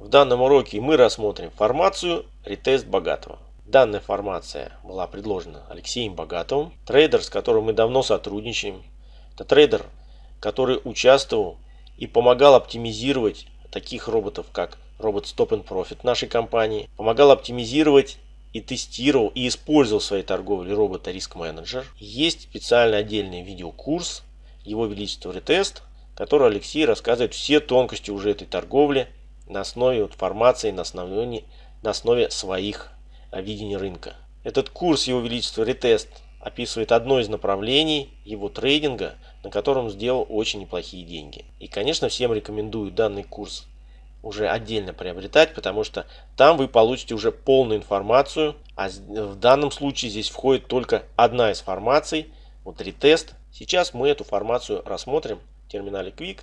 В данном уроке мы рассмотрим формацию ретест богатого. Данная формация была предложена Алексеем Богатовым, трейдер, с которым мы давно сотрудничаем. Это трейдер, который участвовал и помогал оптимизировать таких роботов, как робот Stop and Profit нашей компании, помогал оптимизировать и тестировал и использовал в своей торговле робота Risk Manager. Есть специальный отдельный видеокурс Его Величество Ретест, который Алексей рассказывает все тонкости уже этой торговли на основе информации, на основе, на основе своих видения рынка. Этот курс Его Величества Ретест описывает одно из направлений его трейдинга, на котором сделал очень неплохие деньги. И, конечно, всем рекомендую данный курс уже отдельно приобретать, потому что там вы получите уже полную информацию, а в данном случае здесь входит только одна из формаций, вот ретест. Сейчас мы эту формацию рассмотрим в терминале Quick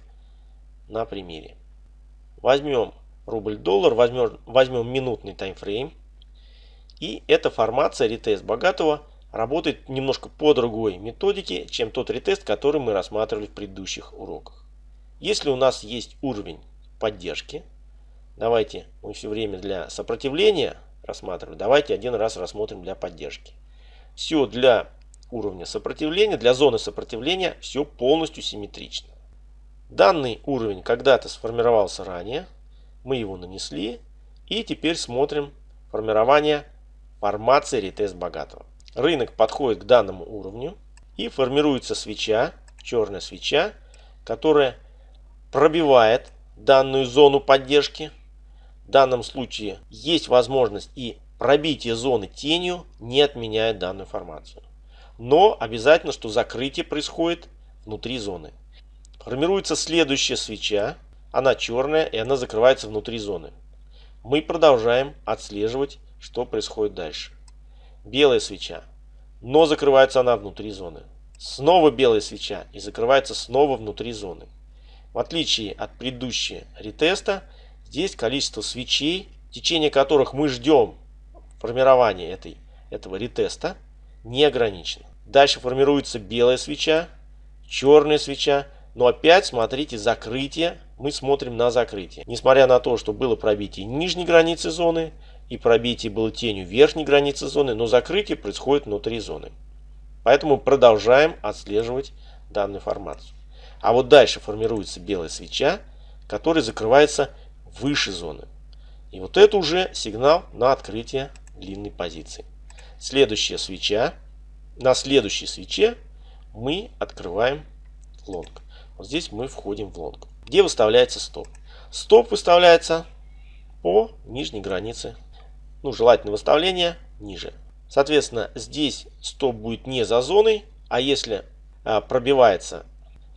на примере. Возьмем рубль-доллар, возьмем, возьмем минутный таймфрейм. И эта формация ретест богатого работает немножко по другой методике, чем тот ретест, который мы рассматривали в предыдущих уроках. Если у нас есть уровень поддержки, давайте мы все время для сопротивления рассматриваем, давайте один раз рассмотрим для поддержки. Все для уровня сопротивления, для зоны сопротивления все полностью симметрично. Данный уровень когда-то сформировался ранее, мы его нанесли и теперь смотрим формирование формации ретест богатого. Рынок подходит к данному уровню и формируется свеча, черная свеча, которая пробивает данную зону поддержки. В данном случае есть возможность и пробитие зоны тенью не отменяет данную формацию. Но обязательно, что закрытие происходит внутри зоны. Формируется следующая свеча. Она черная и она закрывается внутри зоны. Мы продолжаем отслеживать, что происходит дальше белая свеча, но закрывается она внутри зоны. Снова белая свеча и закрывается снова внутри зоны. В отличие от предыдущего ретеста, здесь количество свечей, течение которых мы ждем формирования этой, этого ретеста, не ограничено. Дальше формируется белая свеча, черная свеча, но опять смотрите закрытие, мы смотрим на закрытие. Несмотря на то, что было пробитие нижней границы зоны, и пробитие было тенью верхней границы зоны, но закрытие происходит внутри зоны. Поэтому продолжаем отслеживать данную формацию. А вот дальше формируется белая свеча, которая закрывается выше зоны. И вот это уже сигнал на открытие длинной позиции. Следующая свеча. На следующей свече мы открываем лонг. Вот здесь мы входим в лонг. Где выставляется стоп? Стоп выставляется по нижней границе ну, желательно выставление ниже. Соответственно, здесь стоп будет не за зоной, а если а, пробивается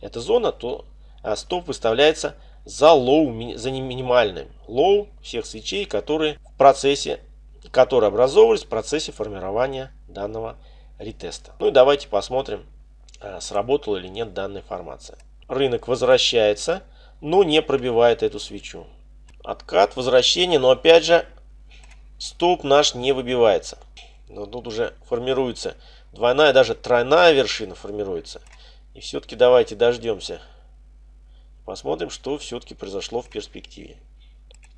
эта зона, то а, стоп выставляется за low, за минимальным low всех свечей, которые в процессе, которые образовывались в процессе формирования данного ретеста. Ну и давайте посмотрим, а, сработала или нет данная формация. Рынок возвращается, но не пробивает эту свечу. Откат, возвращение, но опять же Стоп наш не выбивается. Но тут уже формируется двойная, даже тройная вершина формируется. И все-таки давайте дождемся. Посмотрим, что все-таки произошло в перспективе.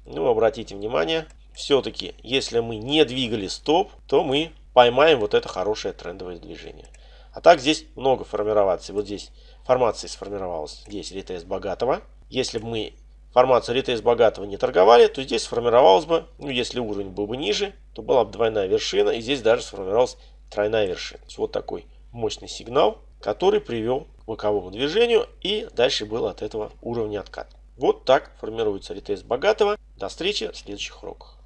Ну, обратите внимание, все-таки, если мы не двигали стоп, то мы поймаем вот это хорошее трендовое движение. А так здесь много формироваций. Вот здесь формация сформировалась. Здесь ретест богатого. Если бы мы формацию ретейс богатого не торговали, то здесь сформировалась бы, ну если уровень был бы ниже, то была бы двойная вершина, и здесь даже сформировалась тройная вершина. Вот такой мощный сигнал, который привел к боковому движению, и дальше был от этого уровня откат. Вот так формируется ретейс богатого. До встречи в следующих уроках.